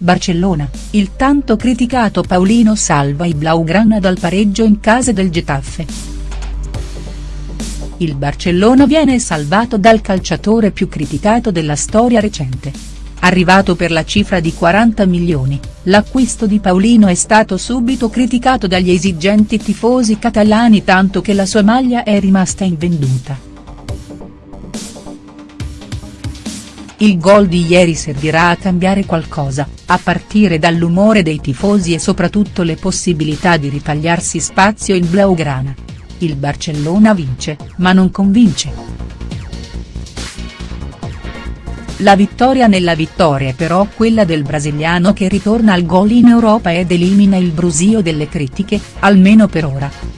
Barcellona, il tanto criticato Paulino salva i Blaugrana dal pareggio in casa del Getafe. Il Barcellona viene salvato dal calciatore più criticato della storia recente. Arrivato per la cifra di 40 milioni, l'acquisto di Paulino è stato subito criticato dagli esigenti tifosi catalani tanto che la sua maglia è rimasta invenduta. Il gol di ieri servirà a cambiare qualcosa, a partire dall'umore dei tifosi e soprattutto le possibilità di ritagliarsi spazio in Blaugrana. Il Barcellona vince, ma non convince. La vittoria nella vittoria è però quella del brasiliano che ritorna al gol in Europa ed elimina il brusio delle critiche, almeno per ora.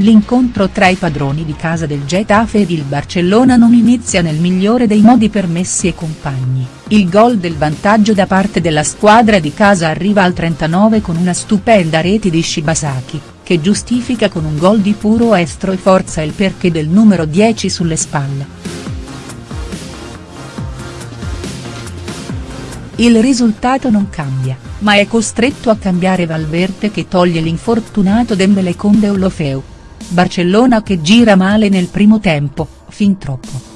L'incontro tra i padroni di casa del Getafe ed il Barcellona non inizia nel migliore dei modi per Messi e compagni, il gol del vantaggio da parte della squadra di casa arriva al 39 con una stupenda rete di Shibasaki, che giustifica con un gol di puro estro e forza il perché del numero 10 sulle spalle. Il risultato non cambia, ma è costretto a cambiare Valverde che toglie l'infortunato Dembele con Deulofeu. Barcellona che gira male nel primo tempo, fin troppo.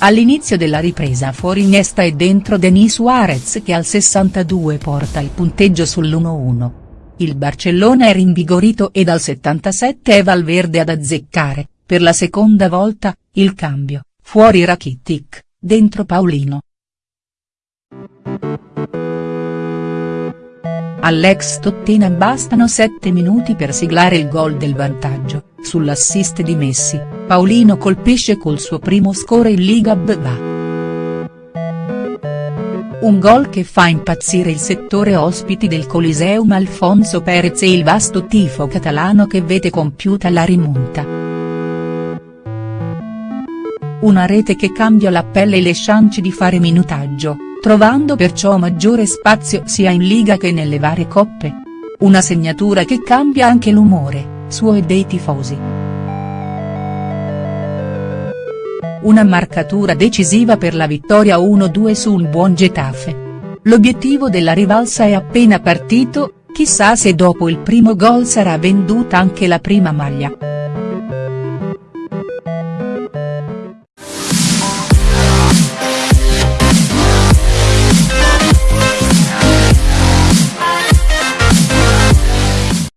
All'inizio della ripresa fuori Iniesta e dentro Denis Suarez che al 62 porta il punteggio sull'1-1. Il Barcellona è rinvigorito e dal 77 è Valverde ad azzeccare, per la seconda volta, il cambio, fuori Rakitic, dentro Paulino. All'ex Tottenham bastano 7 minuti per siglare il gol del vantaggio, sull'assist di Messi, Paulino colpisce col suo primo score in Liga BVA. Un gol che fa impazzire il settore ospiti del Coliseum Alfonso Perez e il vasto tifo catalano che vede compiuta la rimonta. Una rete che cambia la pelle e le chance di fare minutaggio trovando perciò maggiore spazio sia in Liga che nelle varie coppe. Una segnatura che cambia anche l'umore, suo e dei tifosi. Una marcatura decisiva per la vittoria 1-2 su un buon Getafe. L'obiettivo della rivalsa è appena partito, chissà se dopo il primo gol sarà venduta anche la prima maglia.